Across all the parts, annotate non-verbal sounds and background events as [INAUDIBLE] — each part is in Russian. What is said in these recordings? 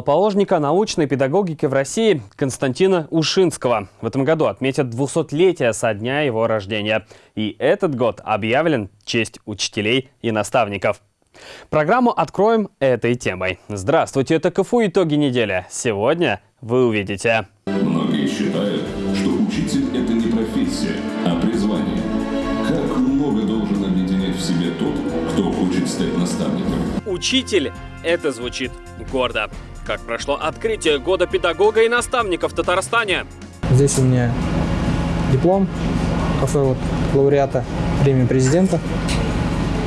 Положника научной педагогики в России Константина Ушинского. В этом году отметят 200-летие со дня его рождения. И этот год объявлен в честь учителей и наставников. Программу откроем этой темой. Здравствуйте, это КФУ «Итоги недели». Сегодня вы увидите. Многие считают, что учитель – это не профессия, а призвание. Как много должен объединять в себе тот, кто хочет стать наставником. Учитель – это звучит гордо. Как прошло открытие года педагога и наставника в Татарстане? Здесь у меня диплом кафе вот, лауреата премии президента.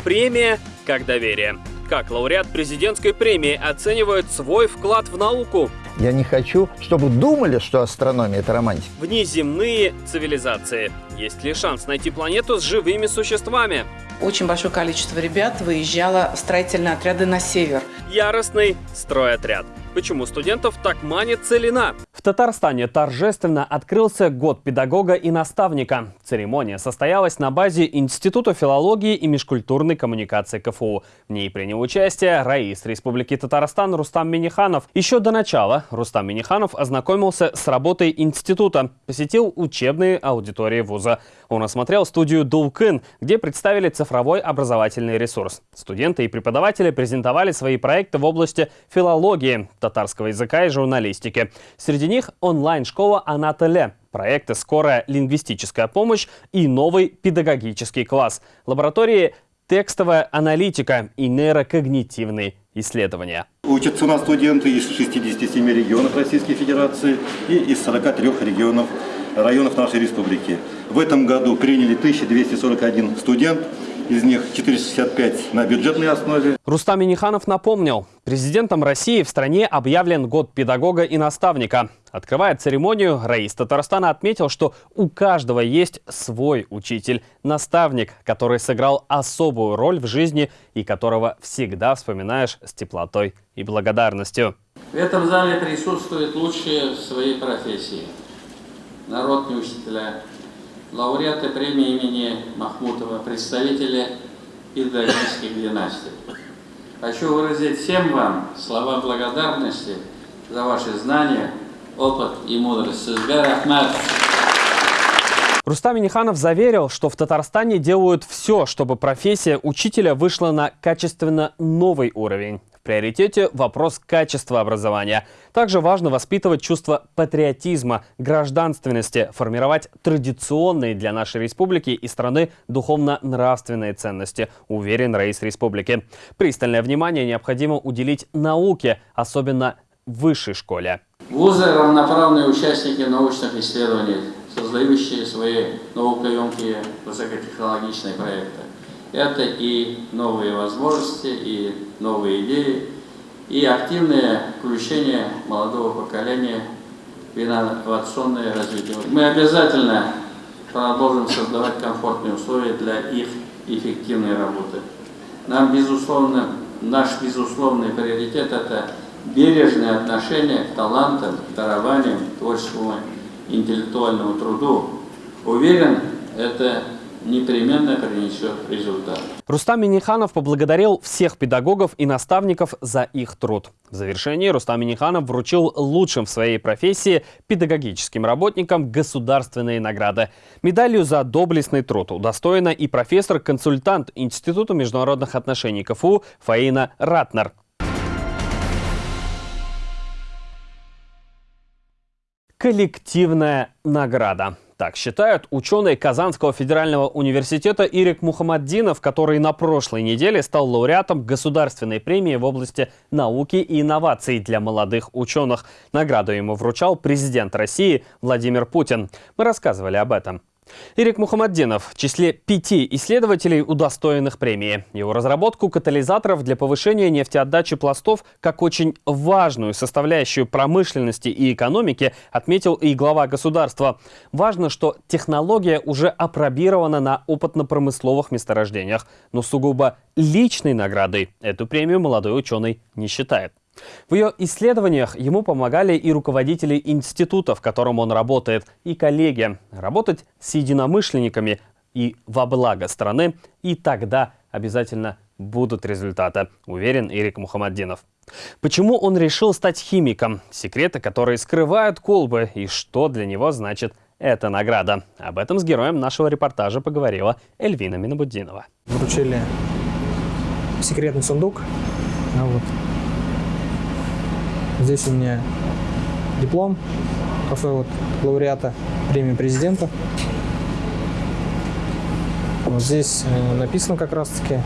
Премия как доверие. Как лауреат президентской премии оценивает свой вклад в науку? Я не хочу, чтобы думали, что астрономия – это романтика. Внеземные цивилизации. Есть ли шанс найти планету с живыми существами? Очень большое количество ребят выезжало в строительные отряды на север. Яростный стройотряд. Почему студентов так манит целина? В Татарстане торжественно открылся год педагога и наставника. Церемония состоялась на базе Института филологии и межкультурной коммуникации КФУ. В ней принял участие Раис Республики Татарстан Рустам Миниханов. Еще до начала Рустам Миниханов ознакомился с работой института, посетил учебные аудитории вуза. Он осмотрел студию Дулкын, где представили цифровой образовательный ресурс. Студенты и преподаватели презентовали свои проекты в области филологии, татарского языка и журналистики. Среди них онлайн-школа «Анатоле», проекты «Скорая лингвистическая помощь» и новый педагогический класс, лаборатории «Текстовая аналитика» и нейрокогнитивные исследования. Учатся у нас студенты из 67 регионов Российской Федерации и из 43 регионов районов нашей республики. В этом году приняли 1241 студент, из них 465 на бюджетной основе. Рустам Миниханов напомнил, президентом России в стране объявлен год педагога и наставника. Открывая церемонию, Раис Татарстана отметил, что у каждого есть свой учитель, наставник, который сыграл особую роль в жизни и которого всегда вспоминаешь с теплотой и благодарностью. В этом зале присутствуют лучшие в своей профессии. Народные учителя, лауреаты премии имени Махмутова, представители педагогических династий. Хочу выразить всем вам слова благодарности за ваши знания, опыт и мудрость. Рустам Миниханов заверил, что в Татарстане делают все, чтобы профессия учителя вышла на качественно новый уровень приоритете вопрос качества образования. Также важно воспитывать чувство патриотизма, гражданственности, формировать традиционные для нашей республики и страны духовно-нравственные ценности, уверен Раис республики. Пристальное внимание необходимо уделить науке, особенно высшей школе. Вузы – равноправные участники научных исследований, создающие свои наукоемкие высокотехнологичные проекты. Это и новые возможности, и новые идеи, и активное включение молодого поколения в инновационное развитие. Мы обязательно продолжим создавать комфортные условия для их эффективной работы. Нам, безусловно, наш безусловный приоритет – это бережное отношение к талантам, дарованиям, творческому интеллектуальному труду. Уверен, это непременно принесет результат. Рустам Миниханов поблагодарил всех педагогов и наставников за их труд. В завершении Рустам Миниханов вручил лучшим в своей профессии педагогическим работникам государственные награды. Медалью за доблестный труд удостоена и профессор-консультант Института международных отношений КФУ Фаина Ратнер. Коллективная награда. Так считают ученые Казанского федерального университета Ирик Мухаммаддинов, который на прошлой неделе стал лауреатом государственной премии в области науки и инноваций для молодых ученых. Награду ему вручал президент России Владимир Путин. Мы рассказывали об этом. Ирик Мухаммаддинов в числе пяти исследователей, удостоенных премии. Его разработку катализаторов для повышения нефтеотдачи пластов как очень важную составляющую промышленности и экономики отметил и глава государства. Важно, что технология уже опробирована на опытно-промысловых месторождениях, но сугубо личной наградой эту премию молодой ученый не считает. В ее исследованиях ему помогали и руководители института, в котором он работает, и коллеги. Работать с единомышленниками и во благо страны, и тогда обязательно будут результаты, уверен Ирик Мухаммаддинов. Почему он решил стать химиком? Секреты, которые скрывают колбы и что для него значит эта награда. Об этом с героем нашего репортажа поговорила Эльвина Минабуддинова. Вручили секретный сундук. А вот. Здесь у меня диплом вот, лауреата премии президента. Вот здесь э, написано как раз-таки,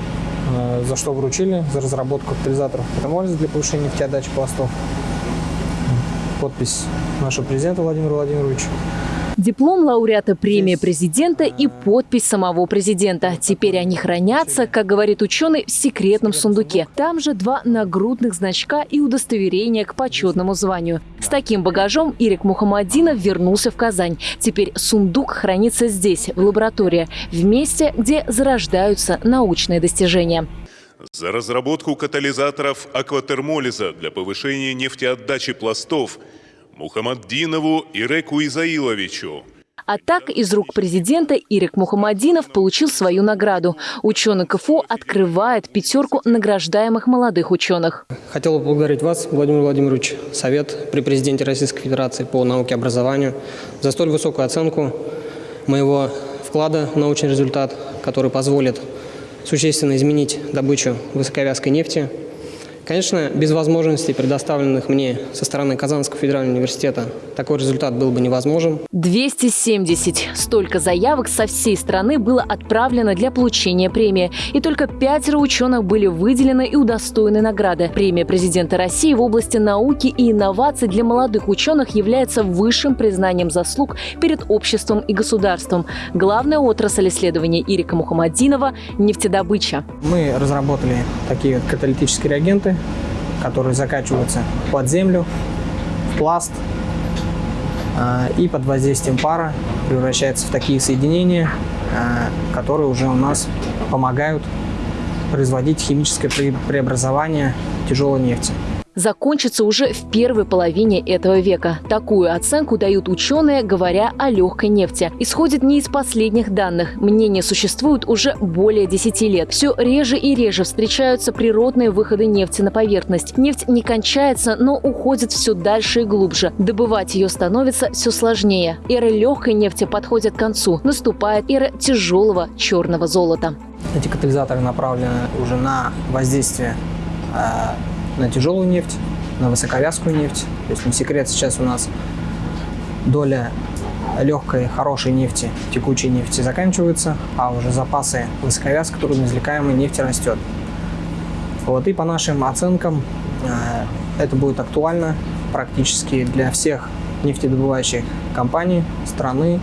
э, за что вручили, за разработку катализаторов катамолиза для повышения нефтеотдачи пластов. Подпись нашего президента Владимира Владимировича. Диплом лауреата премии президента и подпись самого президента. Теперь они хранятся, как говорит ученый, в секретном сундуке. Там же два нагрудных значка и удостоверение к почетному званию. С таким багажом Ирик Мухаммадинов вернулся в Казань. Теперь сундук хранится здесь, в лаборатории, в месте, где зарождаются научные достижения. За разработку катализаторов акватермолиза для повышения нефтеотдачи пластов – Мухаммаддинову Иреку Изаиловичу. А так из рук президента Ирик Мухаммадинов получил свою награду. Ученый КФУ открывает пятерку награждаемых молодых ученых. Хотел бы поблагодарить вас, Владимир Владимирович, Совет при президенте Российской Федерации по науке и образованию за столь высокую оценку моего вклада в научный результат, который позволит существенно изменить добычу высоковязкой нефти Конечно, без возможностей, предоставленных мне со стороны Казанского федерального университета, такой результат был бы невозможен. 270. Столько заявок со всей страны было отправлено для получения премии. И только пятеро ученых были выделены и удостоены награды. Премия президента России в области науки и инноваций для молодых ученых является высшим признанием заслуг перед обществом и государством. Главная отрасль исследований Ирика Мухаммадинова – нефтедобыча. Мы разработали такие каталитические реагенты, которые закачиваются под землю, в пласт а, и под воздействием пара превращаются в такие соединения, а, которые уже у нас помогают производить химическое преобразование тяжелой нефти закончится уже в первой половине этого века. Такую оценку дают ученые, говоря о легкой нефти. Исходит не из последних данных. Мнения существуют уже более 10 лет. Все реже и реже встречаются природные выходы нефти на поверхность. Нефть не кончается, но уходит все дальше и глубже. Добывать ее становится все сложнее. Эра легкой нефти подходит к концу. Наступает эра тяжелого черного золота. Эти катализаторы направлены уже на воздействие а, на тяжелую нефть, на высоковязкую нефть. То есть не секрет, сейчас у нас доля легкой, хорошей нефти, текучей нефти заканчивается, а уже запасы высоковязкой, трудноизвлекаемой нефти растет. Вот и по нашим оценкам э, это будет актуально практически для всех нефтедобывающих компаний страны,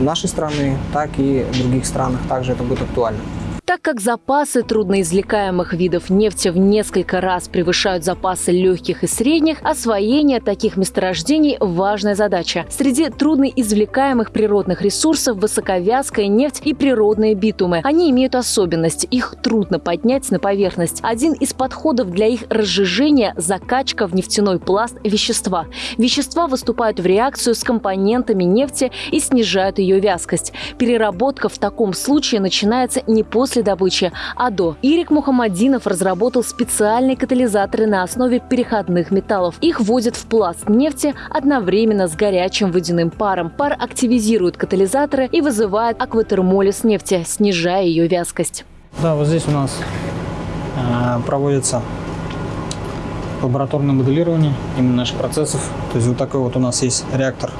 нашей страны, так и других странах также это будет актуально. Так как запасы трудноизвлекаемых видов нефти в несколько раз превышают запасы легких и средних, освоение таких месторождений – важная задача. Среди трудноизвлекаемых природных ресурсов – высоковязкая нефть и природные битумы. Они имеют особенность – их трудно поднять на поверхность. Один из подходов для их разжижения – закачка в нефтяной пласт вещества. Вещества выступают в реакцию с компонентами нефти и снижают ее вязкость. Переработка в таком случае начинается не после после добычи, а до. Ирик Мухаммадинов разработал специальные катализаторы на основе переходных металлов. Их вводят в пласт нефти одновременно с горячим водяным паром. Пар активизирует катализаторы и вызывает акватермолиз нефти, снижая ее вязкость. Да, вот здесь у нас э, проводится лабораторное моделирование именно наших процессов. То есть вот такой вот у нас есть реактор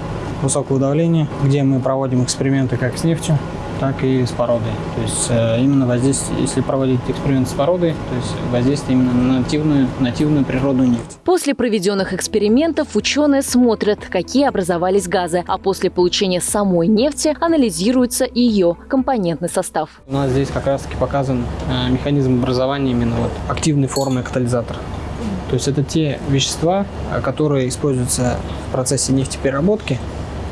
высокого давления, где мы проводим эксперименты как с нефтью, так и с породой. То есть э, именно воздействие, если проводить эксперимент с породой, то есть воздействие именно на нативную, нативную природную нефть. После проведенных экспериментов ученые смотрят, какие образовались газы, а после получения самой нефти анализируется ее компонентный состав. У нас здесь как раз таки показан э, механизм образования именно вот активной формы катализатора. То есть это те вещества, э, которые используются в процессе нефтепереработки,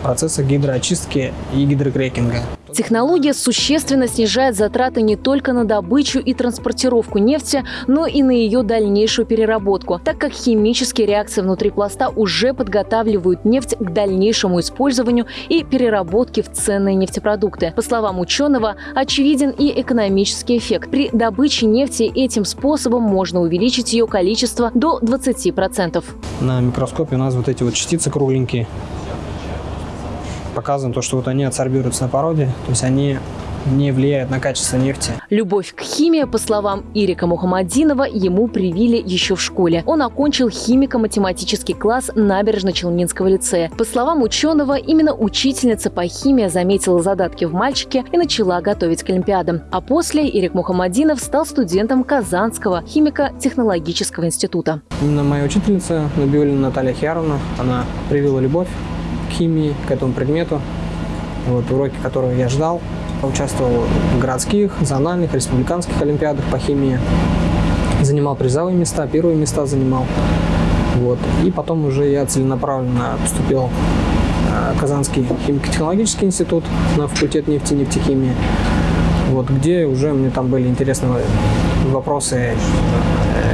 процесса гидроочистки и гидрокрекинга. Технология существенно снижает затраты не только на добычу и транспортировку нефти, но и на ее дальнейшую переработку, так как химические реакции внутри пласта уже подготавливают нефть к дальнейшему использованию и переработке в ценные нефтепродукты. По словам ученого, очевиден и экономический эффект. При добыче нефти этим способом можно увеличить ее количество до 20%. На микроскопе у нас вот эти вот частицы кругленькие. Показано то, что вот они адсорбируются на породе, то есть они не влияют на качество нефти. Любовь к химии, по словам Ирика Мухаммадинова, ему привили еще в школе. Он окончил химико-математический класс Набережно-Челнинского лицея. По словам ученого, именно учительница по химии заметила задатки в мальчике и начала готовить к Олимпиадам. А после Ирик Мухаммадинов стал студентом Казанского химико-технологического института. Именно моя учительница Набиулина Наталья Хиаровна, она привила любовь химии, к этому предмету. Вот уроки, которые я ждал, Участвовал в городских, зональных, республиканских олимпиадах по химии. Занимал призовые места, первые места занимал. Вот. И потом уже я целенаправленно поступил в Казанский химико-технологический институт на факультет нефти и нефтехимии вот, где уже мне там были интересные вопросы э,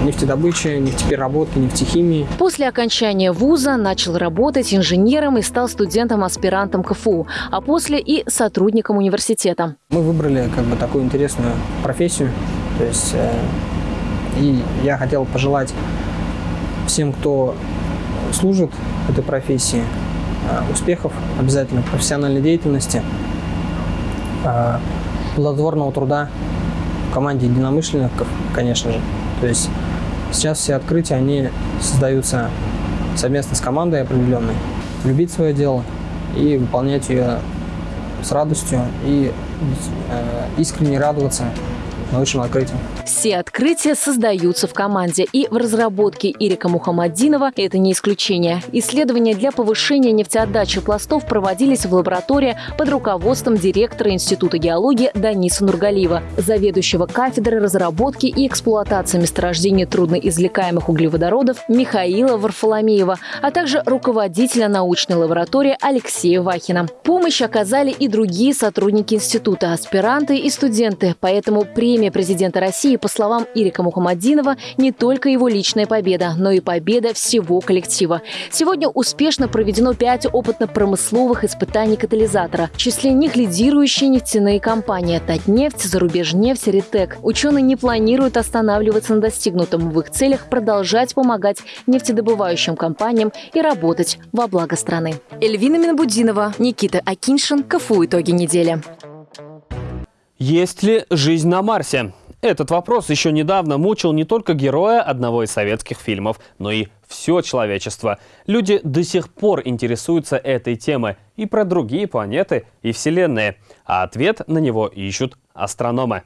нефтедобычи, нефтепереработки, нефтехимии. После окончания вуза начал работать инженером и стал студентом-аспирантом КФУ, а после и сотрудником университета. Мы выбрали как бы такую интересную профессию, то есть э, и я хотел пожелать всем, кто служит этой профессии, э, успехов обязательно, профессиональной деятельности, э, плодотворного труда в команде единомышленников, конечно же. То есть сейчас все открытия, они создаются совместно с командой определенной. Любить свое дело и выполнять ее с радостью и э, искренне радоваться научным открытиям. Все открытия создаются в команде, и в разработке Ирика Мухаммадинова это не исключение. Исследования для повышения нефтеотдачи пластов проводились в лаборатории под руководством директора Института геологии Даниса Нургалиева, заведующего кафедры разработки и эксплуатации месторождений трудноизвлекаемых углеводородов Михаила Варфоломеева, а также руководителя научной лаборатории Алексея Вахина. Помощь оказали и другие сотрудники института, аспиранты и студенты, поэтому премия президента России по словам Ирика Мухаммадинова, не только его личная победа, но и победа всего коллектива. Сегодня успешно проведено пять опытно-промысловых испытаний катализатора. В числе них лидирующие нефтяные компании «Татнефть», «Зарубежнефть», «Ритек». Ученые не планируют останавливаться на достигнутом в их целях продолжать помогать нефтедобывающим компаниям и работать во благо страны. Эльвина Минбудинова, Никита Акиншин, КФУ «Итоги недели». Есть ли жизнь на Марсе? Этот вопрос еще недавно мучил не только героя одного из советских фильмов, но и все человечество. Люди до сих пор интересуются этой темой и про другие планеты и вселенные, а ответ на него ищут астрономы.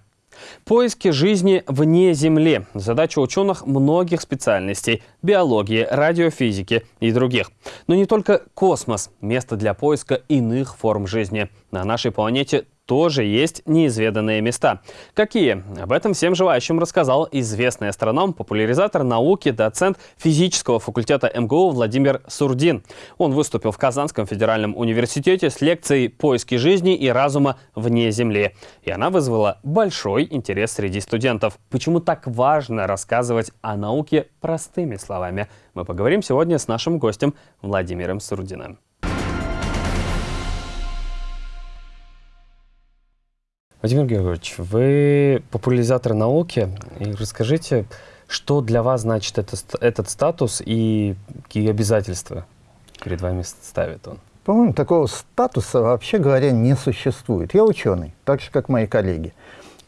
Поиски жизни вне Земли – задача ученых многих специальностей – биологии, радиофизики и других. Но не только космос – место для поиска иных форм жизни. На нашей планете тоже есть неизведанные места. Какие? Об этом всем желающим рассказал известный астроном, популяризатор науки, доцент физического факультета МГУ Владимир Сурдин. Он выступил в Казанском федеральном университете с лекцией «Поиски жизни и разума вне Земли». И она вызвала большой интерес среди студентов. Почему так важно рассказывать о науке простыми словами? Мы поговорим сегодня с нашим гостем Владимиром Сурдиным. Владимир Георгиевич, вы популяризатор науки. И расскажите, что для вас значит это, этот статус и какие обязательства перед вами ставит он? По-моему, такого статуса, вообще говоря, не существует. Я ученый, так же, как мои коллеги.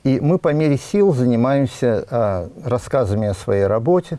И мы по мере сил занимаемся а, рассказами о своей работе.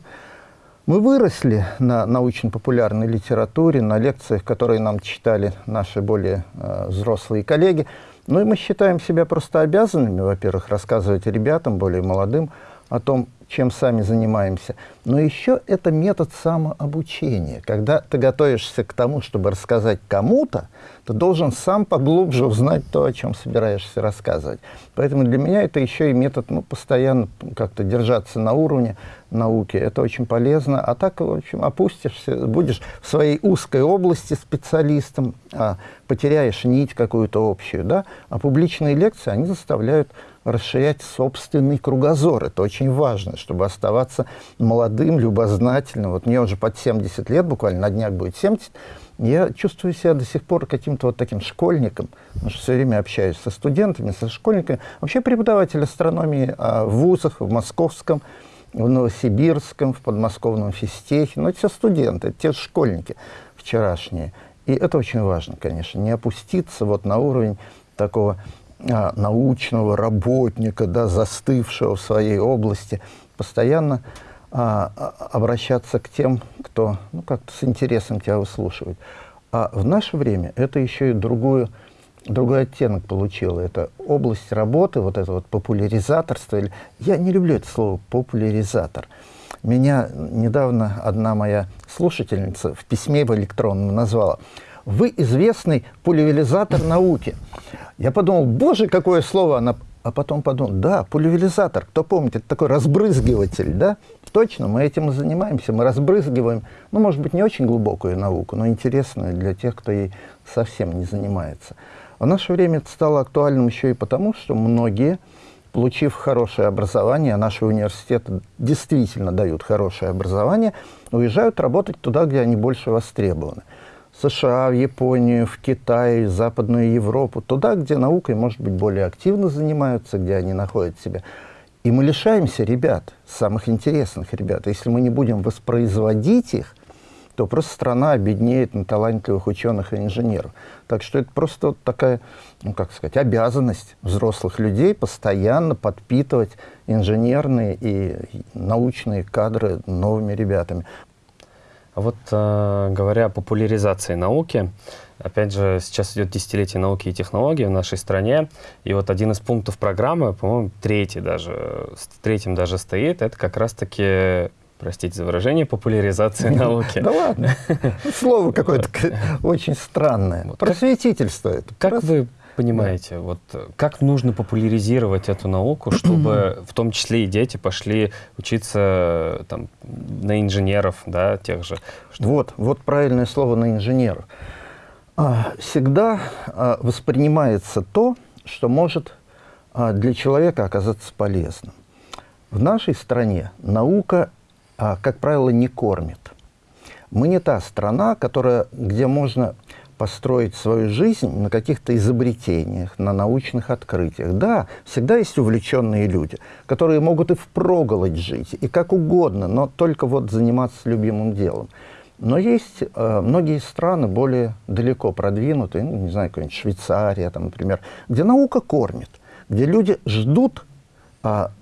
Мы выросли на научно-популярной литературе, на лекциях, которые нам читали наши более а, взрослые коллеги. Ну и мы считаем себя просто обязанными, во-первых, рассказывать ребятам, более молодым, о том, чем сами занимаемся. Но еще это метод самообучения. Когда ты готовишься к тому, чтобы рассказать кому-то, ты должен сам поглубже узнать то, о чем собираешься рассказывать. Поэтому для меня это еще и метод ну, постоянно как-то держаться на уровне науки. Это очень полезно. А так, в общем, опустишься, будешь в своей узкой области специалистом, а потеряешь нить какую-то общую. Да? А публичные лекции, они заставляют расширять собственный кругозор. Это очень важно, чтобы оставаться молодым, любознательным. Вот мне уже под 70 лет, буквально на днях будет 70, я чувствую себя до сих пор каким-то вот таким школьником, потому что все время общаюсь со студентами, со школьниками. Вообще преподаватель астрономии а, в вузах, в Московском, в Новосибирском, в подмосковном физтехе. Но это все студенты, это те же школьники вчерашние. И это очень важно, конечно, не опуститься вот на уровень такого научного работника, да, застывшего в своей области, постоянно а, а, обращаться к тем, кто ну, как-то с интересом тебя выслушивает. А в наше время это еще и другую, другой оттенок получило. Это область работы, вот это вот популяризаторство. Я не люблю это слово «популяризатор». Меня недавно одна моя слушательница в письме в электронном назвала «Вы известный пульверизатор науки». Я подумал, боже, какое слово она... А потом подумал, да, пульверизатор, кто помнит, это такой разбрызгиватель, да? Точно, мы этим и занимаемся, мы разбрызгиваем, ну, может быть, не очень глубокую науку, но интересную для тех, кто ей совсем не занимается. В наше время это стало актуальным еще и потому, что многие, получив хорошее образование, а наши университеты действительно дают хорошее образование, уезжают работать туда, где они больше востребованы. США, в Японию, в Китай, в Западную Европу, туда, где наукой, может быть, более активно занимаются, где они находят себя. И мы лишаемся ребят, самых интересных ребят. Если мы не будем воспроизводить их, то просто страна обеднеет на талантливых ученых и инженеров. Так что это просто вот такая, ну как сказать, обязанность взрослых людей постоянно подпитывать инженерные и научные кадры новыми ребятами. А вот э, говоря о популяризации науки, опять же, сейчас идет десятилетие науки и технологий в нашей стране, и вот один из пунктов программы, по-моему, третий даже, третьим даже стоит, это как раз-таки простите за выражение, популяризация науки. Да ладно, [LAUGHS] слово какое-то очень странное. Просветительство это. Как вы понимаете, да. вот э, как нужно популяризировать эту науку, чтобы [CLEARS THROAT] в том числе и дети пошли учиться э, там, на инженеров, да, тех же? Что... Вот, вот правильное слово на инженеров. А, всегда а, воспринимается то, что может а, для человека оказаться полезным. В нашей стране наука, как правило, не кормит. Мы не та страна, которая, где можно построить свою жизнь на каких-то изобретениях, на научных открытиях. Да, всегда есть увлеченные люди, которые могут и впроголодь жить, и как угодно, но только вот заниматься любимым делом. Но есть э, многие страны более далеко продвинутые, ну, не знаю, какая-нибудь Швейцария, там, например, где наука кормит, где люди ждут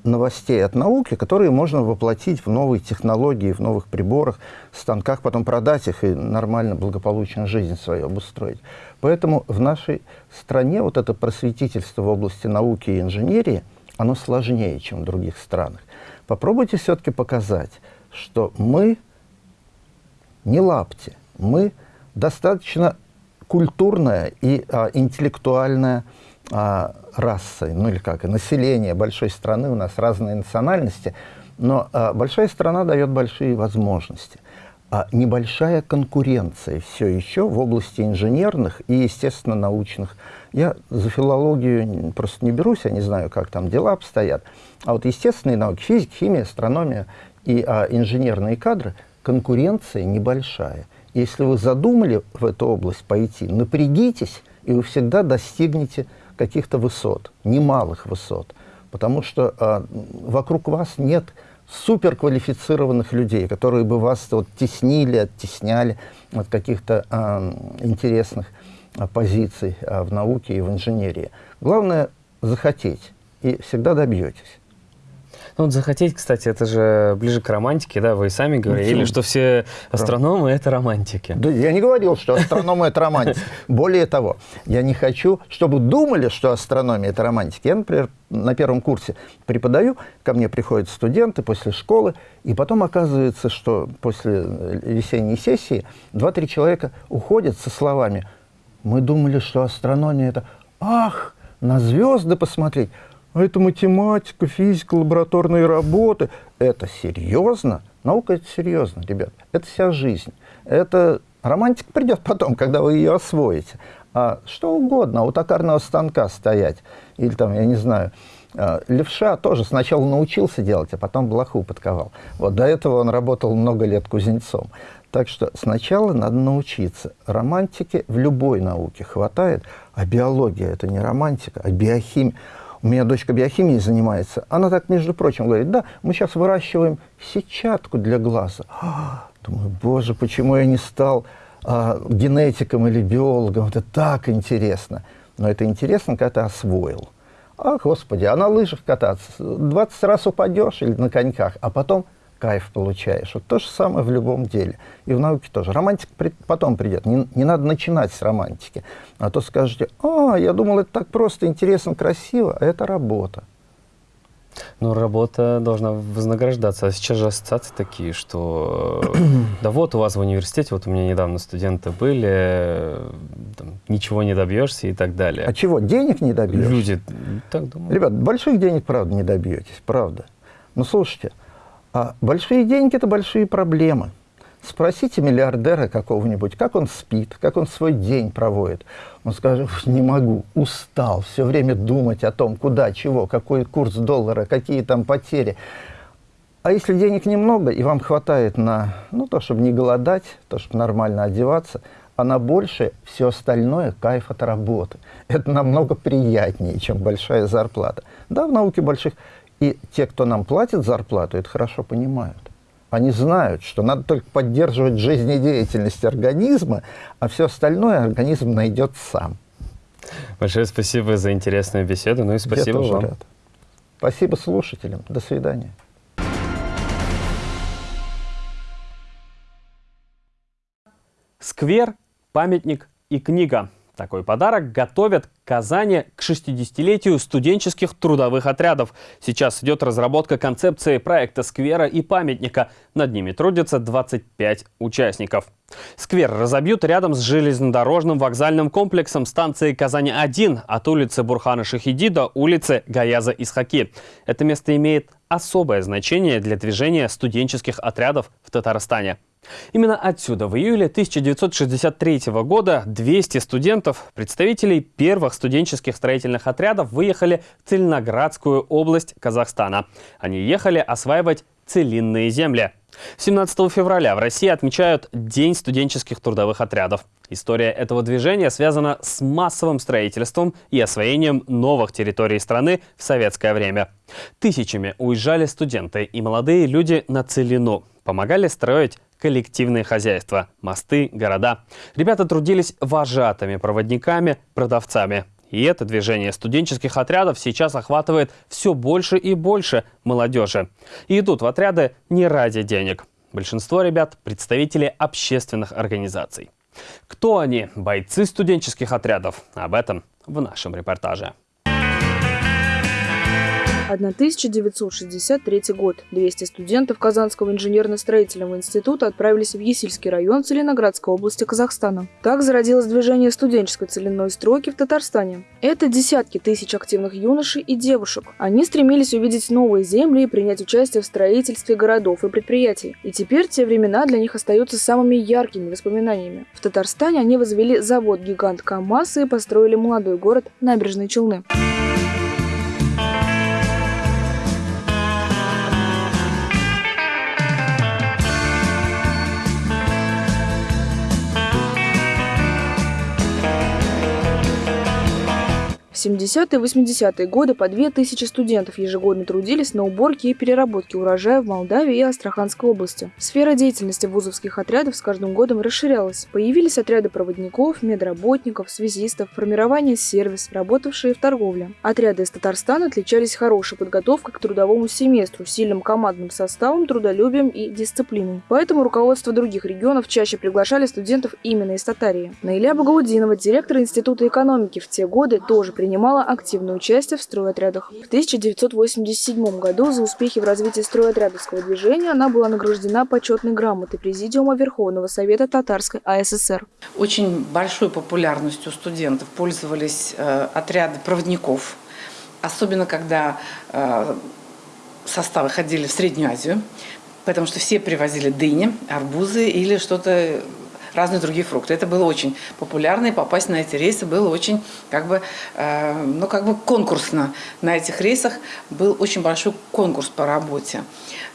новостей от науки, которые можно воплотить в новые технологии, в новых приборах, станках, потом продать их и нормально, благополучно жизнь свою обустроить. Поэтому в нашей стране вот это просветительство в области науки и инженерии, оно сложнее, чем в других странах. Попробуйте все-таки показать, что мы не лапти, мы достаточно культурная и а, интеллектуальная а, расой, ну или как, население большой страны, у нас разные национальности, но а, большая страна дает большие возможности. А небольшая конкуренция все еще в области инженерных и, естественно, научных. Я за филологию просто не берусь, я не знаю, как там дела обстоят. А вот естественные науки, физика, химия, астрономия и а, инженерные кадры, конкуренция небольшая. Если вы задумали в эту область пойти, напрягитесь, и вы всегда достигнете каких-то высот, немалых высот, потому что а, вокруг вас нет суперквалифицированных людей, которые бы вас вот, теснили, оттесняли от каких-то а, интересных а, позиций а, в науке и в инженерии. Главное – захотеть, и всегда добьетесь. Ну, вот захотеть, кстати, это же ближе к романтике, да? Вы сами говорили, ну, что все астрономы – это романтики. Да, я не говорил, что астрономы – это романтики. [LAUGHS] Более того, я не хочу, чтобы думали, что астрономия – это романтики. Я, например, на первом курсе преподаю, ко мне приходят студенты после школы, и потом оказывается, что после весенней сессии два-три человека уходят со словами «Мы думали, что астрономия – это ах, на звезды посмотреть, а это математика, физика, лабораторные работы. Это серьезно? Наука – это серьезно, ребят. Это вся жизнь. Это романтика придет потом, когда вы ее освоите. А что угодно, у токарного станка стоять. Или там, я не знаю, а, левша тоже сначала научился делать, а потом блоху подковал. Вот до этого он работал много лет кузнецом. Так что сначала надо научиться. Романтики в любой науке хватает, а биология – это не романтика, а биохимия. У меня дочка биохимией занимается. Она так, между прочим, говорит, да, мы сейчас выращиваем сетчатку для глаза. [GASPS] Думаю, боже, почему я не стал а, генетиком или биологом? Это так интересно. Но это интересно, когда ты освоил. А, господи, а на лыжах кататься? 20 раз упадешь или на коньках, а потом кайф получаешь. Вот то же самое в любом деле. И в науке тоже. Романтика при, потом придет. Не, не надо начинать с романтики. А то скажете, а, я думал, это так просто, интересно, красиво, а это работа. Ну, работа должна вознаграждаться. А сейчас же ассоциации такие, что [CLEARS THROAT] да вот у вас в университете, вот у меня недавно студенты были, там, ничего не добьешься и так далее. А чего, денег не добьешься? Люди так думают. Ребят, больших денег, правда, не добьетесь, правда. Но слушайте, а большие деньги – это большие проблемы. Спросите миллиардера какого-нибудь, как он спит, как он свой день проводит. Он скажет, не могу, устал, все время думать о том, куда, чего, какой курс доллара, какие там потери. А если денег немного, и вам хватает на ну, то, чтобы не голодать, то, чтобы нормально одеваться, а на больше все остальное – кайф от работы. Это намного приятнее, чем большая зарплата. Да, в науке больших и те, кто нам платит зарплату, это хорошо понимают. Они знают, что надо только поддерживать жизнедеятельность организма, а все остальное организм найдет сам. Большое спасибо за интересную беседу, ну и спасибо вам. Рад. Спасибо слушателям. До свидания. Сквер, памятник и книга. Такой подарок готовят Казани к 60-летию студенческих трудовых отрядов. Сейчас идет разработка концепции проекта сквера и памятника. Над ними трудятся 25 участников. Сквер разобьют рядом с железнодорожным вокзальным комплексом станции Казани-1 от улицы Бурхана Шахиди до улицы Гаяза Исхаки. Это место имеет особое значение для движения студенческих отрядов в Татарстане. Именно отсюда в июле 1963 года 200 студентов, представителей первых студенческих строительных отрядов, выехали в Цельноградскую область Казахстана. Они ехали осваивать целинные земли. 17 февраля в России отмечают День студенческих трудовых отрядов. История этого движения связана с массовым строительством и освоением новых территорий страны в советское время. Тысячами уезжали студенты и молодые люди на Целину, помогали строить коллективные хозяйства, мосты, города. Ребята трудились вожатыми, проводниками, продавцами. И это движение студенческих отрядов сейчас охватывает все больше и больше молодежи. И идут в отряды не ради денег. Большинство ребят – представители общественных организаций. Кто они, бойцы студенческих отрядов? Об этом в нашем репортаже. 1963 год. 200 студентов Казанского инженерно-строительного института отправились в Есильский район Целиноградской области Казахстана. Так зародилось движение студенческой целинной стройки в Татарстане. Это десятки тысяч активных юношей и девушек. Они стремились увидеть новые земли и принять участие в строительстве городов и предприятий. И теперь те времена для них остаются самыми яркими воспоминаниями. В Татарстане они возвели завод-гигант КАМАЗ и построили молодой город Набережные Челны. В 70-е и 80-е годы по 2000 студентов ежегодно трудились на уборке и переработке урожая в Молдавии и Астраханской области. Сфера деятельности вузовских отрядов с каждым годом расширялась. Появились отряды проводников, медработников, связистов, формирование сервис, работавшие в торговле. Отряды из Татарстана отличались хорошей подготовкой к трудовому семестру, сильным командным составом, трудолюбием и дисциплиной. Поэтому руководство других регионов чаще приглашали студентов именно из Татарии. Наиля Багаудинова, директор Института экономики, в те годы тоже принимала активное участие в стройотрядах. В 1987 году за успехи в развитии стройотрядовского движения она была награждена почетной грамотой Президиума Верховного Совета Татарской АССР. Очень большой популярностью студентов пользовались э, отряды проводников, особенно когда э, составы ходили в Среднюю Азию, потому что все привозили дыни, арбузы или что-то разные другие фрукты. Это было очень популярно, и попасть на эти рейсы было очень, как бы, э, ну, как бы конкурсно. На этих рейсах был очень большой конкурс по работе.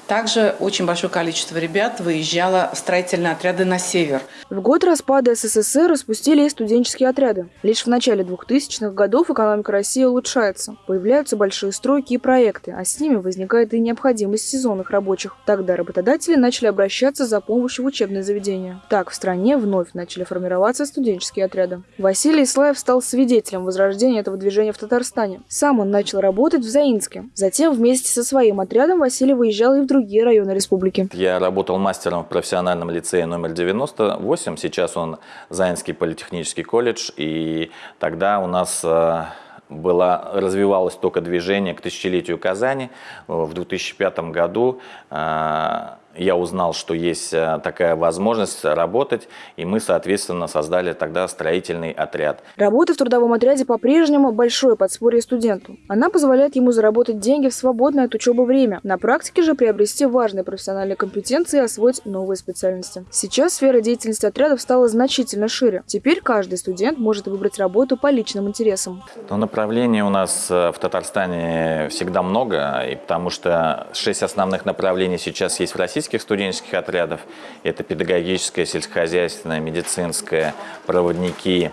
Также очень большое количество ребят выезжало в строительные отряды на север. В год распада СССР распустили и студенческие отряды. Лишь в начале 2000-х годов экономика России улучшается. Появляются большие стройки и проекты, а с ними возникает и необходимость сезонных рабочих. Тогда работодатели начали обращаться за помощью в учебные заведения. Так в стране вновь начали формироваться студенческие отряды. Василий Ислаев стал свидетелем возрождения этого движения в Татарстане. Сам он начал работать в Заинске. Затем вместе со своим отрядом Василий выезжал и в другие районы республики. Я работал мастером в профессиональном лицее номер 98, сейчас он Заинский политехнический колледж, и тогда у нас э, была, развивалось только движение к тысячелетию Казани. В 2005 году э, я узнал, что есть э, такая возможность работать, и мы, соответственно, создали тогда строительный отряд. Работа в трудовом отряде по-прежнему большое подспорье студенту. Она позволяет ему заработать деньги в свободное от учебы время. На практике же приобрести важные профессиональные компетенции и освоить новые специальности. Сейчас сфера деятельности отрядов стала значительно шире. Теперь каждый студент может выбрать работу по личным интересам. Но направлений у нас э, в Татарстане всегда много, и потому что шесть основных направлений сейчас есть в России российских студенческих отрядов. Это педагогическое, сельскохозяйственное, медицинское, проводники,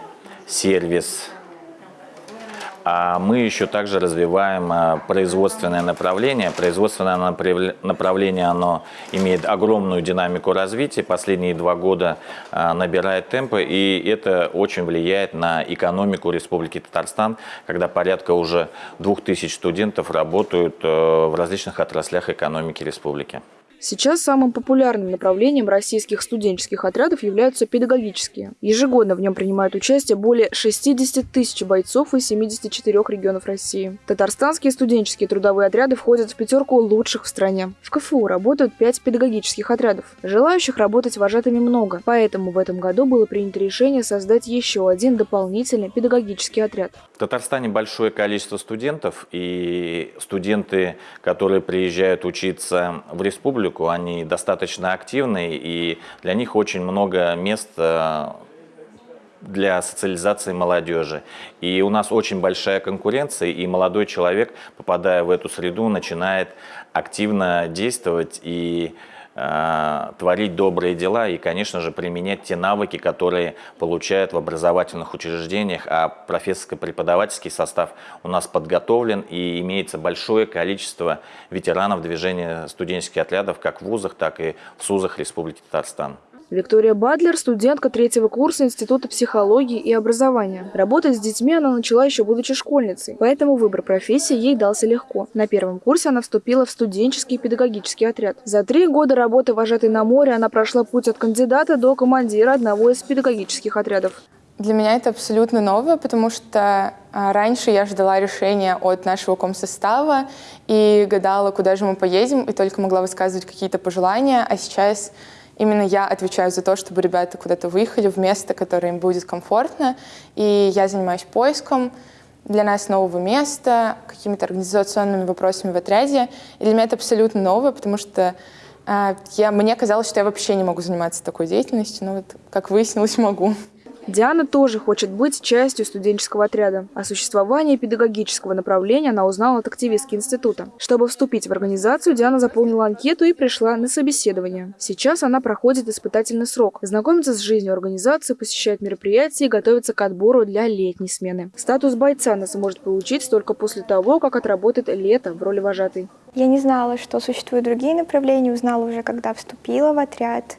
сервис. А мы еще также развиваем а, производственное направление. Производственное направление оно имеет огромную динамику развития. Последние два года а, набирает темпы, и это очень влияет на экономику Республики Татарстан, когда порядка уже двух тысяч студентов работают э, в различных отраслях экономики республики. Сейчас самым популярным направлением российских студенческих отрядов являются педагогические. Ежегодно в нем принимают участие более 60 тысяч бойцов из 74 регионов России. Татарстанские студенческие трудовые отряды входят в пятерку лучших в стране. В КФУ работают 5 педагогических отрядов. Желающих работать вожатыми много, поэтому в этом году было принято решение создать еще один дополнительный педагогический отряд. В Татарстане большое количество студентов, и студенты, которые приезжают учиться в республику, поскольку они достаточно активны, и для них очень много мест э, для социализации молодежи. И у нас очень большая конкуренция, и молодой человек, попадая в эту среду, начинает активно действовать и э, творить добрые дела и, конечно же, применять те навыки, которые получают в образовательных учреждениях, а профессорско-преподавательский состав у нас подготовлен и имеется большое количество ветеранов движения студенческих отрядов как в вузах, так и в СУЗах Республики Татарстан. Виктория Бадлер – студентка третьего курса Института психологии и образования. Работать с детьми она начала еще будучи школьницей, поэтому выбор профессии ей дался легко. На первом курсе она вступила в студенческий педагогический отряд. За три года работы вожатой на море она прошла путь от кандидата до командира одного из педагогических отрядов. Для меня это абсолютно новое, потому что а, раньше я ждала решения от нашего комсостава и гадала, куда же мы поедем, и только могла высказывать какие-то пожелания, а сейчас Именно я отвечаю за то, чтобы ребята куда-то выехали в место, которое им будет комфортно. И я занимаюсь поиском для нас нового места, какими-то организационными вопросами в отряде. И для меня это абсолютно новое, потому что э, я, мне казалось, что я вообще не могу заниматься такой деятельностью, но вот, как выяснилось, могу. Диана тоже хочет быть частью студенческого отряда. О существовании педагогического направления она узнала от активистки института. Чтобы вступить в организацию, Диана заполнила анкету и пришла на собеседование. Сейчас она проходит испытательный срок, знакомится с жизнью организации, посещает мероприятия и готовится к отбору для летней смены. Статус бойца она сможет получить только после того, как отработает лето в роли вожатой. Я не знала, что существуют другие направления, узнала уже, когда вступила в отряд.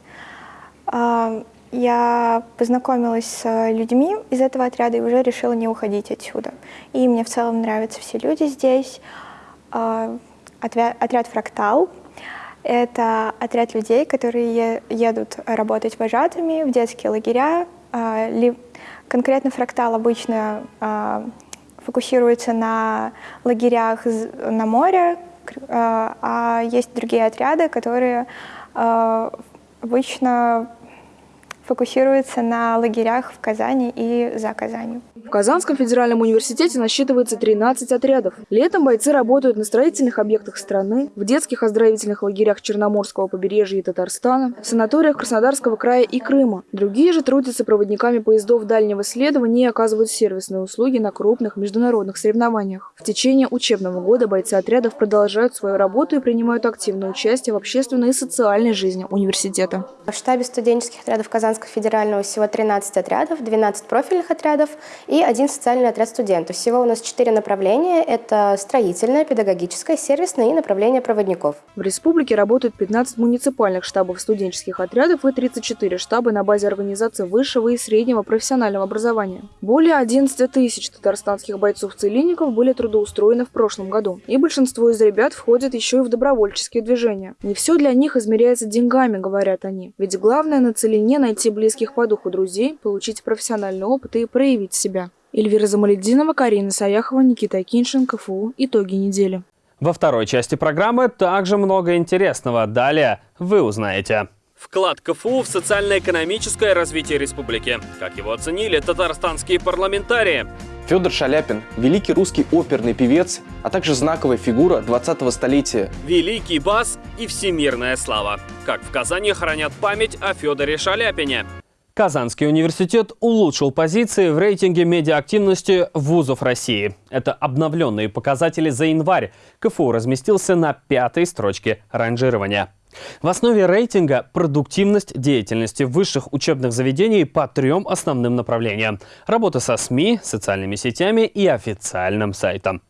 А, я познакомилась с людьми из этого отряда и уже решила не уходить отсюда. И мне в целом нравятся все люди здесь. А, отряд «Фрактал» — это отряд людей, которые едут работать вожатыми в детские лагеря. А, конкретно «Фрактал» обычно фокусируется на лагерях на море, а есть другие отряды, которые обычно фокусируется на лагерях в Казани и за Казанью. В Казанском федеральном университете насчитывается 13 отрядов. Летом бойцы работают на строительных объектах страны, в детских оздоровительных лагерях Черноморского побережья и Татарстана, в санаториях Краснодарского края и Крыма. Другие же трудятся проводниками поездов дальнего следования и оказывают сервисные услуги на крупных международных соревнованиях. В течение учебного года бойцы отрядов продолжают свою работу и принимают активное участие в общественной и социальной жизни университета. В штабе студенческих отрядов Казанского федерального всего 13 отрядов, 12 профильных отрядов и один социальный отряд студентов. Всего у нас четыре направления. Это строительное, педагогическое, сервисное и направление проводников. В республике работают 15 муниципальных штабов студенческих отрядов и 34 штаба на базе организации высшего и среднего профессионального образования. Более 11 тысяч татарстанских бойцов-целинников были трудоустроены в прошлом году. И большинство из ребят входят еще и в добровольческие движения. Не все для них измеряется деньгами, говорят они. Ведь главное на целине найти близких по духу друзей, получить профессиональный опыт и проявить себя. Эльвира Замаледдинова, Карина Саяхова, Никита Киншин, КФУ. Итоги недели. Во второй части программы также много интересного. Далее вы узнаете. Вклад КФУ в социально-экономическое развитие республики. Как его оценили татарстанские парламентарии. Федор Шаляпин – великий русский оперный певец, а также знаковая фигура 20-го столетия. Великий бас и всемирная слава. Как в Казани хранят память о Федоре Шаляпине. Казанский университет улучшил позиции в рейтинге медиаактивности вузов России. Это обновленные показатели за январь. КФУ разместился на пятой строчке ранжирования. В основе рейтинга – продуктивность деятельности высших учебных заведений по трем основным направлениям – работа со СМИ, социальными сетями и официальным сайтом.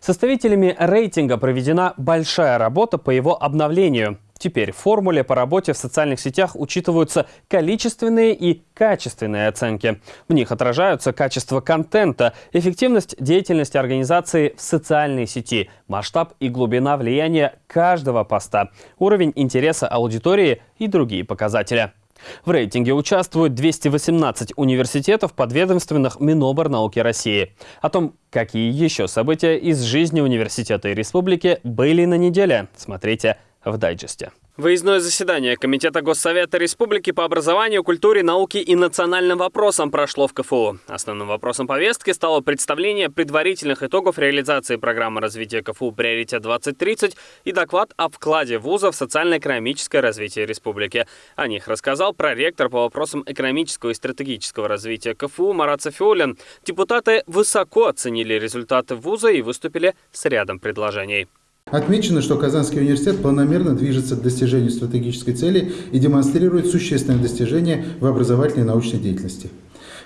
Составителями рейтинга проведена большая работа по его обновлению. Теперь в формуле по работе в социальных сетях учитываются количественные и качественные оценки. В них отражаются качество контента, эффективность деятельности организации в социальной сети, масштаб и глубина влияния каждого поста, уровень интереса аудитории и другие показатели. В рейтинге участвуют 218 университетов, подведомственных Миноборнауки России. О том, какие еще события из жизни университета и республики были на неделе, смотрите в дайджесте. Выездное заседание Комитета Госсовета Республики по образованию, культуре, науке и национальным вопросам прошло в КФУ. Основным вопросом повестки стало представление предварительных итогов реализации программы развития КФУ «Приоритет-2030» и доклад о вкладе вуза в социально-экономическое развитие республики. О них рассказал проректор по вопросам экономического и стратегического развития КФУ Марат Софиулин. Депутаты высоко оценили результаты вуза и выступили с рядом предложений. Отмечено, что Казанский университет планомерно движется к достижению стратегической цели и демонстрирует существенные достижения в образовательной и научной деятельности.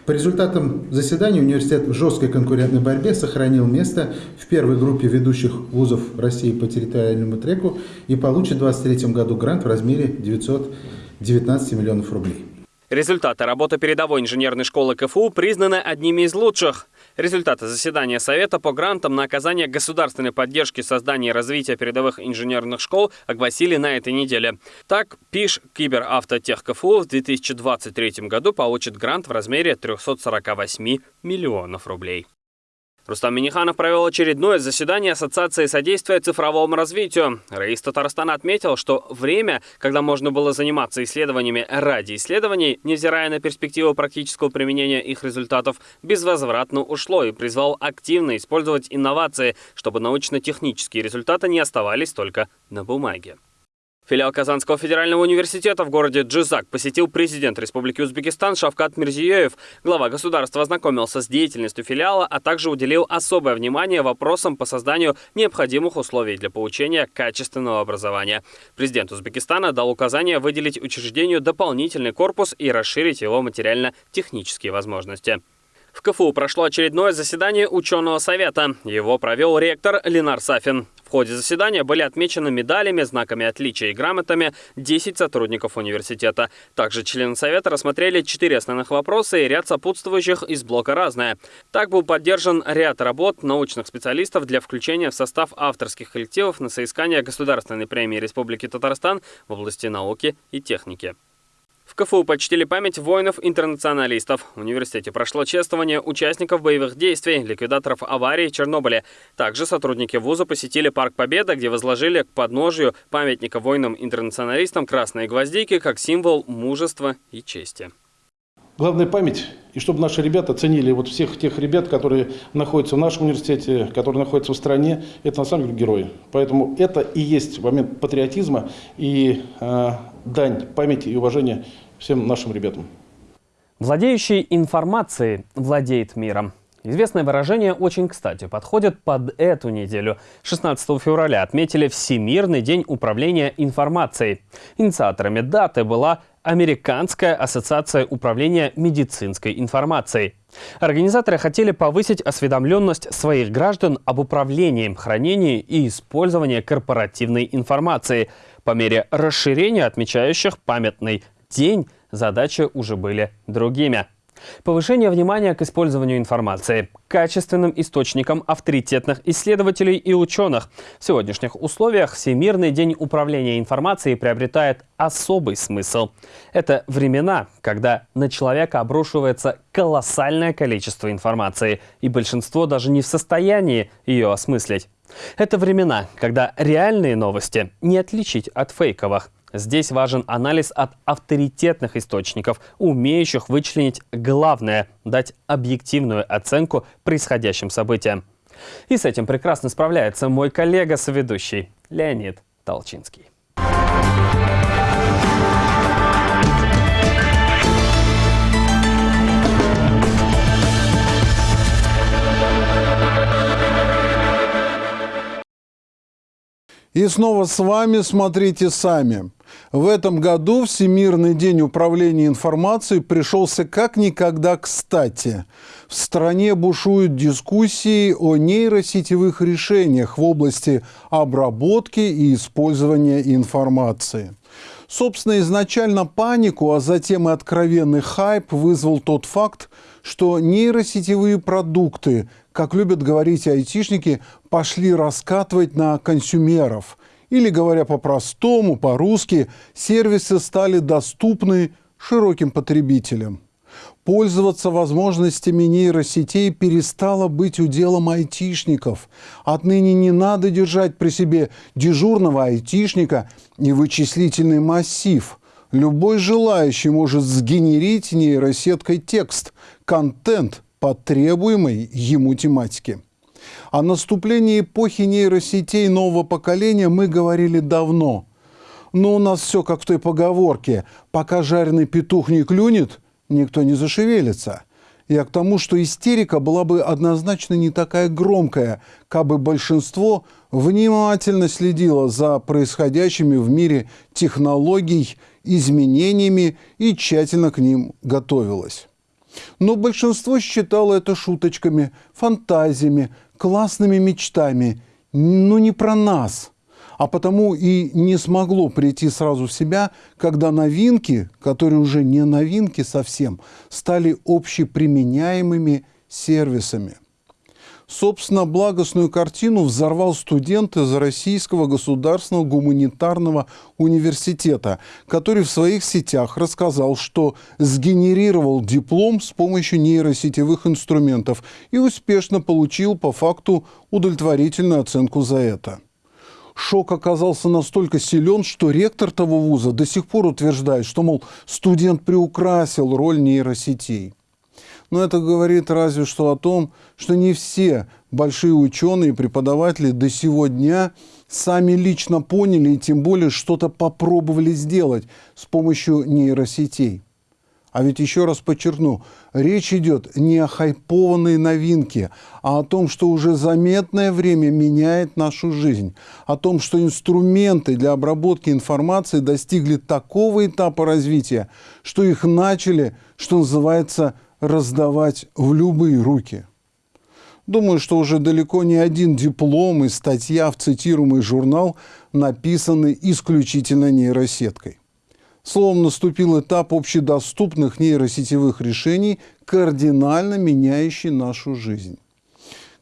По результатам заседания университет в жесткой конкурентной борьбе сохранил место в первой группе ведущих вузов России по территориальному треку и получит в 2023 году грант в размере 919 миллионов рублей. Результаты работы передовой инженерной школы КФУ признаны одними из лучших. Результаты заседания Совета по грантам на оказание государственной поддержки создания и развития передовых инженерных школ огласили на этой неделе. Так, ПИШ Киберавтотех КФУ в 2023 году получит грант в размере 348 миллионов рублей. Рустам Миниханов провел очередное заседание Ассоциации содействия цифровому развитию. Раис Татарстана отметил, что время, когда можно было заниматься исследованиями ради исследований, невзирая на перспективу практического применения их результатов, безвозвратно ушло и призвал активно использовать инновации, чтобы научно-технические результаты не оставались только на бумаге. Филиал Казанского федерального университета в городе Джизак посетил президент Республики Узбекистан Шавкат Мирзиёев. Глава государства ознакомился с деятельностью филиала, а также уделил особое внимание вопросам по созданию необходимых условий для получения качественного образования. Президент Узбекистана дал указание выделить учреждению дополнительный корпус и расширить его материально-технические возможности. В КФУ прошло очередное заседание ученого совета. Его провел ректор Ленар Сафин. В ходе заседания были отмечены медалями, знаками отличия и грамотами 10 сотрудников университета. Также члены Совета рассмотрели четыре основных вопроса и ряд сопутствующих из блока «Разное». Так был поддержан ряд работ научных специалистов для включения в состав авторских коллективов на соискание Государственной премии Республики Татарстан в области науки и техники. КФУ почтили память воинов-интернационалистов. В университете прошло чествование участников боевых действий, ликвидаторов аварии в Чернобыле. Также сотрудники вуза посетили Парк Победа, где возложили к подножию памятника воинам-интернационалистам красные гвоздики как символ мужества и чести. Главная память, и чтобы наши ребята ценили вот всех тех ребят, которые находятся в нашем университете, которые находятся в стране, это на самом деле герои. Поэтому это и есть момент патриотизма и э, дань памяти и уважения всем нашим ребятам. Владеющий информацией владеет миром. Известное выражение очень кстати подходит под эту неделю. 16 февраля отметили Всемирный день управления информацией. Инициаторами даты была Американская ассоциация управления медицинской информацией. Организаторы хотели повысить осведомленность своих граждан об управлении, хранении и использовании корпоративной информации. По мере расширения отмечающих памятный день задачи уже были другими. Повышение внимания к использованию информации, качественным источникам авторитетных исследователей и ученых. В сегодняшних условиях Всемирный день управления информацией приобретает особый смысл. Это времена, когда на человека обрушивается колоссальное количество информации, и большинство даже не в состоянии ее осмыслить. Это времена, когда реальные новости не отличить от фейковых. Здесь важен анализ от авторитетных источников, умеющих вычленить главное – дать объективную оценку происходящим событиям. И с этим прекрасно справляется мой коллега-соведущий Леонид Толчинский. И снова с вами «Смотрите сами». В этом году Всемирный день управления информацией пришелся как никогда кстати. В стране бушуют дискуссии о нейросетевых решениях в области обработки и использования информации. Собственно, изначально панику, а затем и откровенный хайп вызвал тот факт, что нейросетевые продукты, как любят говорить айтишники, пошли раскатывать на консюмеров – или, говоря по-простому, по-русски, сервисы стали доступны широким потребителям. Пользоваться возможностями нейросетей перестало быть уделом айтишников. Отныне не надо держать при себе дежурного айтишника и вычислительный массив. Любой желающий может сгенерить нейросеткой текст, контент по требуемой ему тематике. О наступлении эпохи нейросетей нового поколения мы говорили давно. Но у нас все как в той поговорке «пока жареный петух не клюнет, никто не зашевелится». Я к тому, что истерика была бы однозначно не такая громкая, как бы большинство внимательно следило за происходящими в мире технологий, изменениями и тщательно к ним готовилось. Но большинство считало это шуточками, фантазиями, классными мечтами, но не про нас. А потому и не смогло прийти сразу в себя, когда новинки, которые уже не новинки совсем, стали общеприменяемыми сервисами – Собственно, благостную картину взорвал студент из Российского государственного гуманитарного университета, который в своих сетях рассказал, что сгенерировал диплом с помощью нейросетевых инструментов и успешно получил по факту удовлетворительную оценку за это. Шок оказался настолько силен, что ректор того вуза до сих пор утверждает, что, мол, студент приукрасил роль нейросетей. Но это говорит разве что о том, что не все большие ученые и преподаватели до сего дня сами лично поняли и тем более что-то попробовали сделать с помощью нейросетей. А ведь еще раз подчеркну, речь идет не о хайпованной новинке, а о том, что уже заметное время меняет нашу жизнь, о том, что инструменты для обработки информации достигли такого этапа развития, что их начали, что называется, раздавать в любые руки. Думаю, что уже далеко не один диплом и статья в цитируемый журнал написаны исключительно нейросеткой. Словом, наступил этап общедоступных нейросетевых решений, кардинально меняющий нашу жизнь.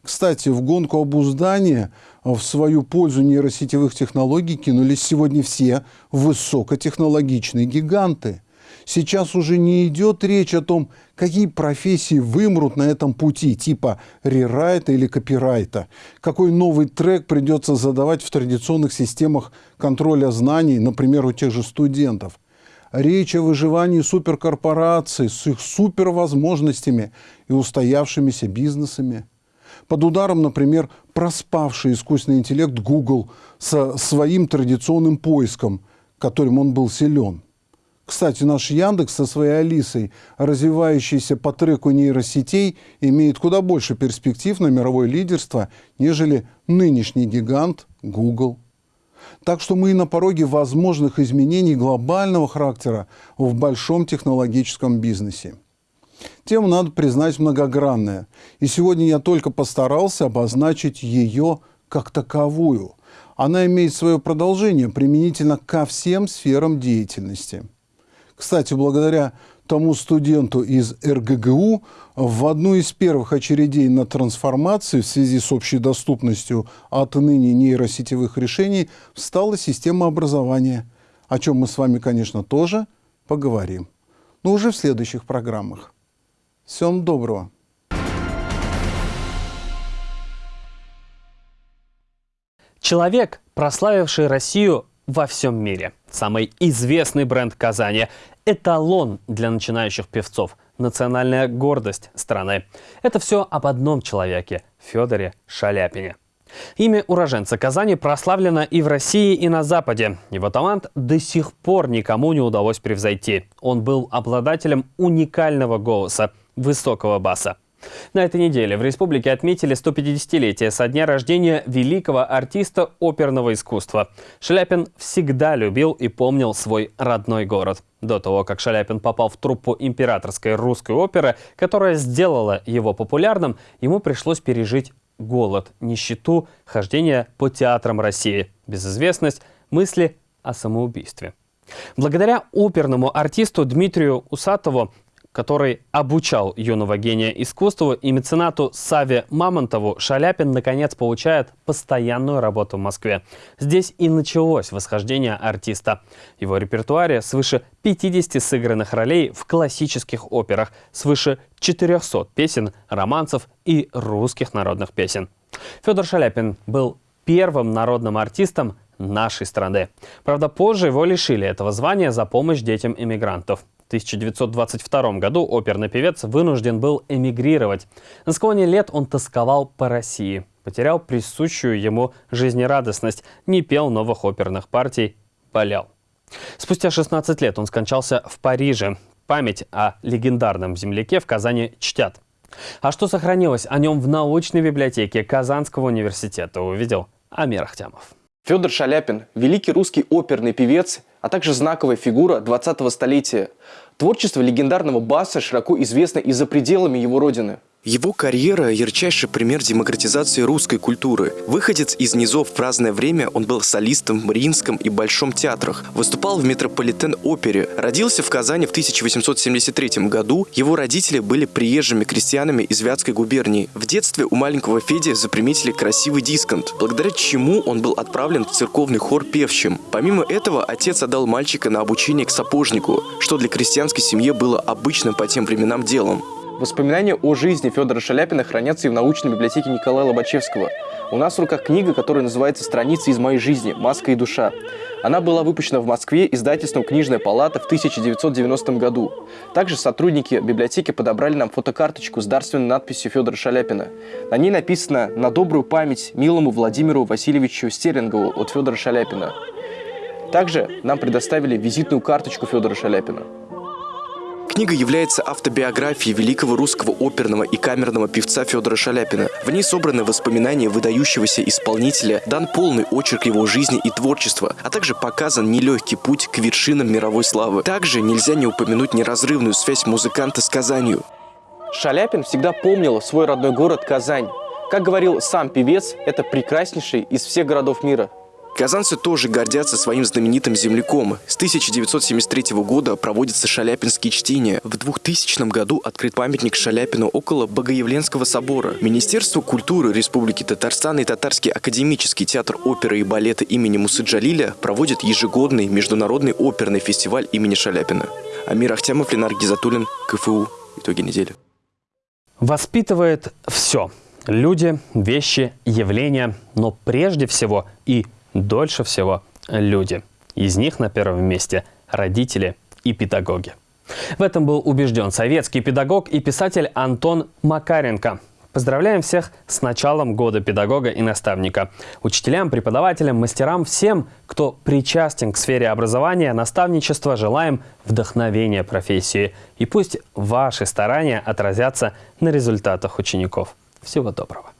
Кстати, в гонку обуздания в свою пользу нейросетевых технологий кинулись сегодня все высокотехнологичные гиганты. Сейчас уже не идет речь о том, какие профессии вымрут на этом пути, типа рерайта или копирайта, какой новый трек придется задавать в традиционных системах контроля знаний, например, у тех же студентов речь о выживании суперкорпораций с их супервозможностями и устоявшимися бизнесами. Под ударом, например, проспавший искусственный интеллект Google со своим традиционным поиском, которым он был силен. Кстати, наш Яндекс со своей Алисой, развивающейся по треку нейросетей, имеет куда больше перспектив на мировое лидерство, нежели нынешний гигант Google. Так что мы на пороге возможных изменений глобального характера в большом технологическом бизнесе. Тема, надо признать, многогранная. И сегодня я только постарался обозначить ее как таковую. Она имеет свое продолжение применительно ко всем сферам деятельности. Кстати, благодаря тому студенту из РГГУ в одну из первых очередей на трансформации в связи с общей доступностью отныне нейросетевых решений встала система образования, о чем мы с вами, конечно, тоже поговорим, но уже в следующих программах. Всем доброго! Человек, прославивший Россию во всем мире. Самый известный бренд Казани – эталон для начинающих певцов, национальная гордость страны. Это все об одном человеке – Федоре Шаляпине. Имя уроженца Казани прославлено и в России, и на Западе. Его талант до сих пор никому не удалось превзойти. Он был обладателем уникального голоса, высокого баса. На этой неделе в республике отметили 150-летие со дня рождения великого артиста оперного искусства. Шаляпин всегда любил и помнил свой родной город. До того, как Шаляпин попал в труппу императорской русской оперы, которая сделала его популярным, ему пришлось пережить голод, нищету, хождение по театрам России, безызвестность, мысли о самоубийстве. Благодаря оперному артисту Дмитрию Усатову который обучал юного гения искусству и меценату Саве Мамонтову, Шаляпин наконец получает постоянную работу в Москве. Здесь и началось восхождение артиста. Его репертуаре свыше 50 сыгранных ролей в классических операх, свыше 400 песен, романсов и русских народных песен. Федор Шаляпин был первым народным артистом нашей страны. Правда, позже его лишили этого звания за помощь детям иммигрантов. 1922 году оперный певец вынужден был эмигрировать. На склоне лет он тосковал по России, потерял присущую ему жизнерадостность, не пел новых оперных партий, болел. Спустя 16 лет он скончался в Париже. Память о легендарном земляке в Казани чтят. А что сохранилось о нем в научной библиотеке Казанского университета, увидел Амир Ахтямов. Федор Шаляпин – великий русский оперный певец, а также знаковая фигура 20-го столетия. Творчество легендарного баса широко известно и за пределами его родины. Его карьера – ярчайший пример демократизации русской культуры. Выходец из низов в разное время он был солистом в Мариинском и Большом театрах, выступал в Метрополитен-опере, родился в Казани в 1873 году, его родители были приезжими крестьянами из Вятской губернии. В детстве у маленького Феди заприметили красивый дисконт, благодаря чему он был отправлен в церковный хор певчим. Помимо этого, отец отдал мальчика на обучение к сапожнику, что для крестьянской семьи было обычным по тем временам делом. Воспоминания о жизни Федора Шаляпина хранятся и в научной библиотеке Николая Лобачевского. У нас в руках книга, которая называется «Страницы из моей жизни. Маска и душа». Она была выпущена в Москве издательством «Книжная палата» в 1990 году. Также сотрудники библиотеки подобрали нам фотокарточку с дарственной надписью Федора Шаляпина. На ней написано «На добрую память милому Владимиру Васильевичу Стерингову от Федора Шаляпина». Также нам предоставили визитную карточку Федора Шаляпина. Книга является автобиографией великого русского оперного и камерного певца Федора Шаляпина. В ней собраны воспоминания выдающегося исполнителя, дан полный очерк его жизни и творчества, а также показан нелегкий путь к вершинам мировой славы. Также нельзя не упомянуть неразрывную связь музыканта с Казанью. Шаляпин всегда помнил свой родной город Казань. Как говорил сам певец, это прекраснейший из всех городов мира. Казанцы тоже гордятся своим знаменитым земляком. С 1973 года проводятся шаляпинские чтения. В 2000 году открыт памятник Шаляпину около Богоявленского собора. Министерство культуры Республики Татарстан и Татарский академический театр оперы и балета имени Мусы Джалиля проводят ежегодный международный оперный фестиваль имени Шаляпина. Амир Ахтямов, Ленар Гизатуллин, КФУ. Итоги недели. Воспитывает все. Люди, вещи, явления, но прежде всего и дольше всего люди. Из них на первом месте родители и педагоги. В этом был убежден советский педагог и писатель Антон Макаренко. Поздравляем всех с началом года педагога и наставника. Учителям, преподавателям, мастерам, всем, кто причастен к сфере образования, наставничества, желаем вдохновения профессии. И пусть ваши старания отразятся на результатах учеников. Всего доброго.